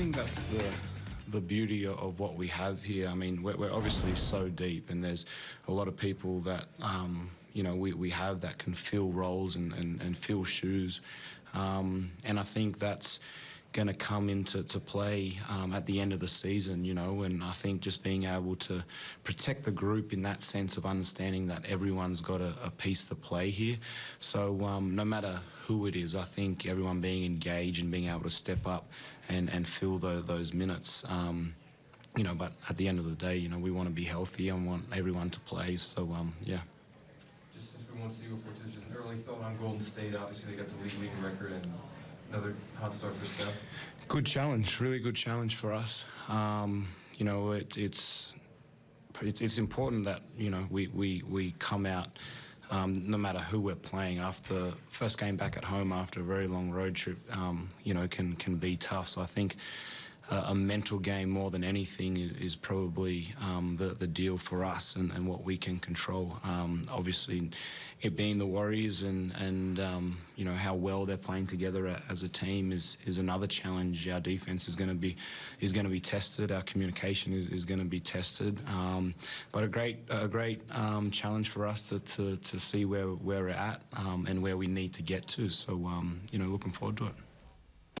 think that's the the beauty of what we have here. I mean, we're, we're obviously so deep, and there's a lot of people that um, you know we, we have that can fill roles and, and, and fill shoes, um, and I think that's going to come into to play um, at the end of the season, you know, and I think just being able to protect the group in that sense of understanding that everyone's got a, a piece to play here. So um, no matter who it is, I think everyone being engaged and being able to step up and, and fill the, those minutes. Um, you know, but at the end of the day, you know, we want to be healthy and want everyone to play. So, um, yeah. Just since we won't see you before, just an early thought on Golden State. Obviously, they got the league leading record and another hot start for Steph. Good challenge, really good challenge for us. Um, you know, it, it's it, it's important that you know we we we come out. Um, no matter who we're playing, after first game back at home after a very long road trip, um, you know, can can be tough. So I think uh, a mental game more than anything is, is probably um, the the deal for us and, and what we can control. Um, obviously, it being the Warriors and and um, you know how well they're playing together as a team is is another challenge. Our defense is going to be is going to be tested. Our communication is, is going to be tested. Um, but a great a great um, challenge for us to, to, to see where where we're at um, and where we need to get to. So you know, looking forward to it.